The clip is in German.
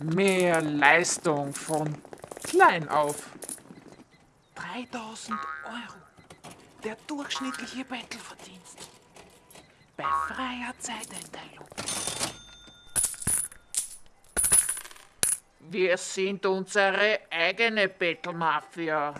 Mehr Leistung von klein auf. 3000 Euro. Der durchschnittliche Bettelverdienst. Bei freier Zeiteinteilung. Wir sind unsere eigene Bettelmafia.